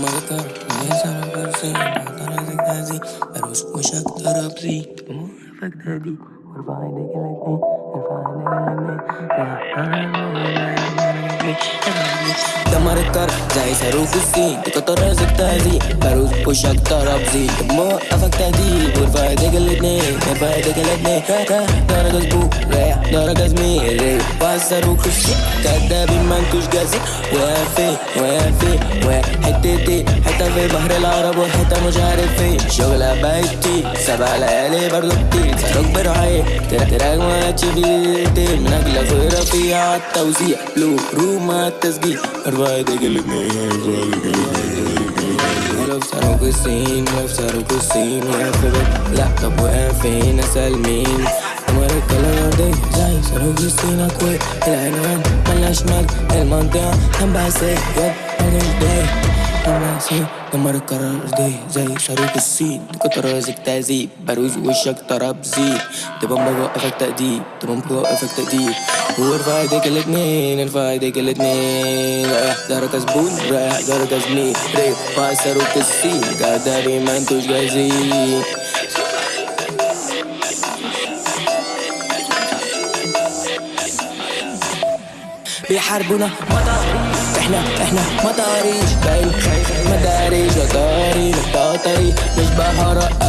Marca, esa no consigo, todas las casi, pero su mucha cara sí, como efecto de por favor de que le dé, por favor de que le dé, دمر الكار زي صاروخ الصين تكتر تهدي بروز وشك طرب زين موقفك تهديد وارفع ايديك الاتنين ارفع ايديك الاتنين درجة سبوك رايح درجة زميل صاروخ الصين كدابين ما انتوش جاهزين فين واقف حتتين حتة في بحر العرب وحتة مش عارف فين شغلة بيتي سبع ليالي برضه كتير صاروخ برعاية تراك ما تشيل من اجلك غيرة فيها التوزيع لو روما التسجيل ايديك الاتنين نفسروا بالسين نفسروا بالسين يا فبت لا طب واقف فين اسأل مين الكلام دي زي صاروخ السين اكوي العنوان ملاش مال المنطقة هم بعسي يب ماليش داي ناسي دمر القرار دي زي صاروخ الصين كتر راسك تعذيب بروز وشك طرب زيد تبقى بوقفك تأديب تبقى بوقفك تأديب وارفع ايديك الاتنين ارفع ايديك الاتنين رايح درجة زبون رايح درجة زميل ريح صاروخ الصين قدري ما انتوش جاهزين بيحاربونا مطاريش إحنا إحنا مطاريش باين مداريش وطاري مطاطري مش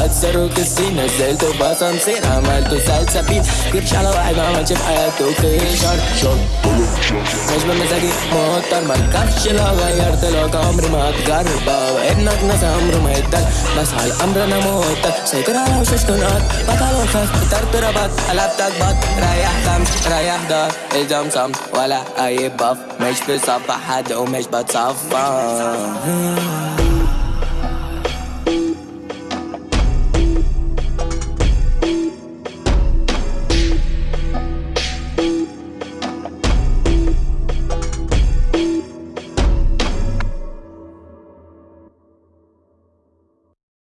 اتسرق السين نزلته باسانسير عملته سلسبيل جبش على واحد ما عملش في حياته خيشر شر مش بمزاجي موتر مركبش لو غيرت لك عمري ما هتجرب ابنك ناس عمره ما يتدل بس على الامر أنا موتر سيطر على وشوش كنات بطل وخاف اخترت ربط قلبتك بط ريح خمس ريح دار الزم صمت ولا اي بف مش بصفح حد ومش بتصفى